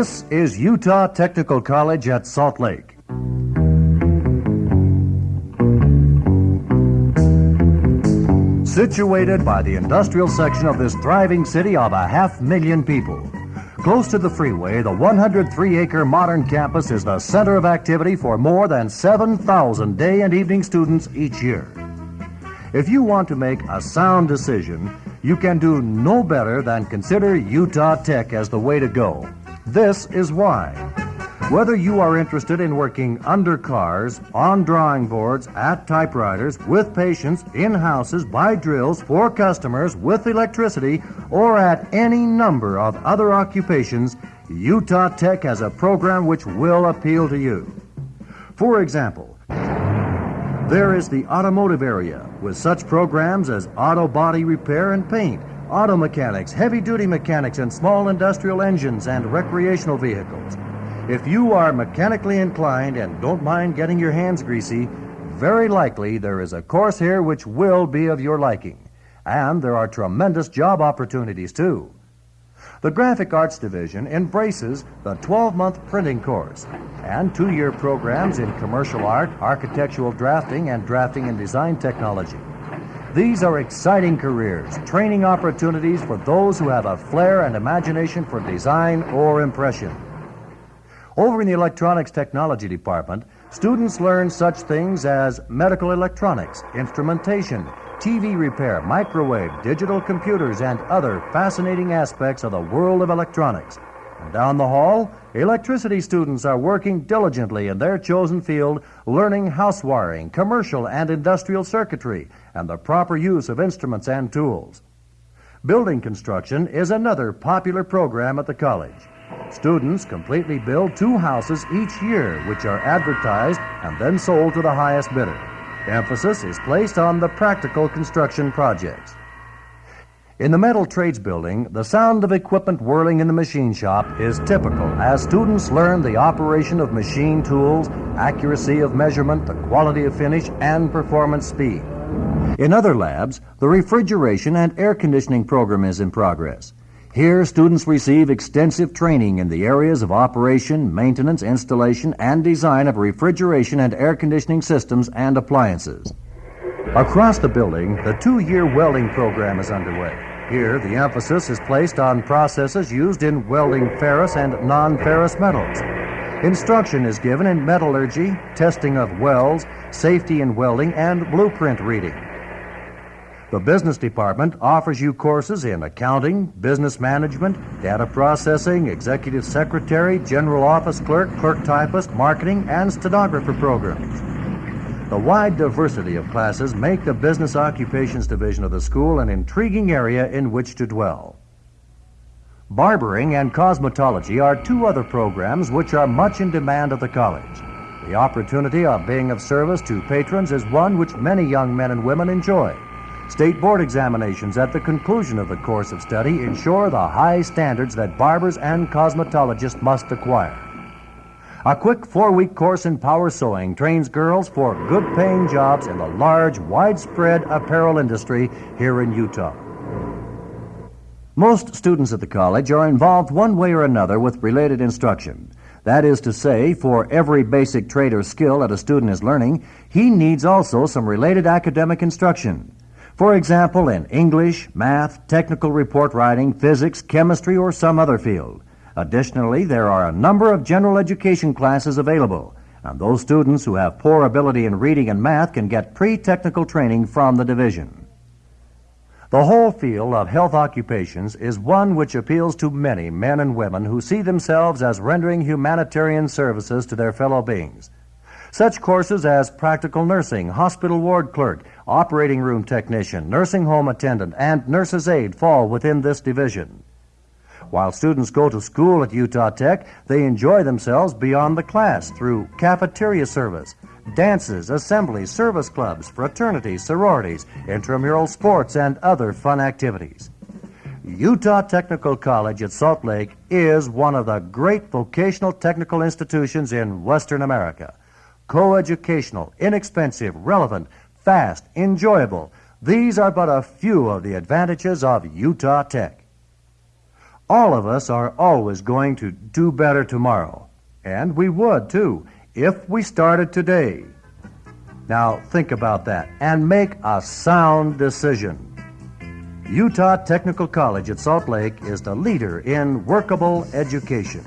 This is Utah Technical College at Salt Lake. Situated by the industrial section of this thriving city of a half million people. Close to the freeway, the 103 acre modern campus is the center of activity for more than 7,000 day and evening students each year. If you want to make a sound decision, you can do no better than consider Utah Tech as the way to go. This is why. Whether you are interested in working under cars, on drawing boards, at typewriters, with patients, in houses, by drills, for customers, with electricity, or at any number of other occupations, Utah Tech has a program which will appeal to you. For example, there is the automotive area with such programs as auto body repair and paint, auto mechanics, heavy duty mechanics, and small industrial engines and recreational vehicles. If you are mechanically inclined and don't mind getting your hands greasy, very likely there is a course here which will be of your liking. And there are tremendous job opportunities too. The Graphic Arts Division embraces the 12 month printing course and two year programs in commercial art, architectural drafting, and drafting and design technology. These are exciting careers, training opportunities for those who have a flair and imagination for design or impression. Over in the Electronics Technology Department, students learn such things as medical electronics, instrumentation, TV repair, microwave, digital computers, and other fascinating aspects of the world of electronics. Down the hall, electricity students are working diligently in their chosen field, learning house wiring, commercial and industrial circuitry, and the proper use of instruments and tools. Building construction is another popular program at the college. Students completely build two houses each year, which are advertised and then sold to the highest bidder. Emphasis is placed on the practical construction projects. In the metal trades building, the sound of equipment whirling in the machine shop is typical as students learn the operation of machine tools, accuracy of measurement, the quality of finish, and performance speed. In other labs, the refrigeration and air conditioning program is in progress. Here, students receive extensive training in the areas of operation, maintenance, installation, and design of refrigeration and air conditioning systems and appliances. Across the building, the two-year welding program is underway. Here, the emphasis is placed on processes used in welding ferrous and non-ferrous metals. Instruction is given in metallurgy, testing of welds, safety in welding, and blueprint reading. The business department offers you courses in accounting, business management, data processing, executive secretary, general office clerk, clerk typist, marketing, and stenographer programs. The wide diversity of classes make the business occupations division of the school an intriguing area in which to dwell. Barbering and cosmetology are two other programs which are much in demand at the college. The opportunity of being of service to patrons is one which many young men and women enjoy. State board examinations at the conclusion of the course of study ensure the high standards that barbers and cosmetologists must acquire. A quick four week course in power sewing trains girls for good paying jobs in the large, widespread apparel industry here in Utah. Most students at the college are involved one way or another with related instruction. That is to say, for every basic trade or skill that a student is learning, he needs also some related academic instruction. For example, in English, math, technical report writing, physics, chemistry, or some other field. Additionally, there are a number of general education classes available, and those students who have poor ability in reading and math can get pre-technical training from the division. The whole field of health occupations is one which appeals to many men and women who see themselves as rendering humanitarian services to their fellow beings. Such courses as practical nursing, hospital ward clerk, operating room technician, nursing home attendant, and nurse's aide fall within this division. While students go to school at Utah Tech, they enjoy themselves beyond the class through cafeteria service, dances, assemblies, service clubs, fraternities, sororities, intramural sports, and other fun activities. Utah Technical College at Salt Lake is one of the great vocational technical institutions in Western America coeducational, inexpensive, relevant, fast, enjoyable. These are but a few of the advantages of Utah Tech. All of us are always going to do better tomorrow. And we would, too, if we started today. Now, think about that and make a sound decision. Utah Technical College at Salt Lake is the leader in workable education.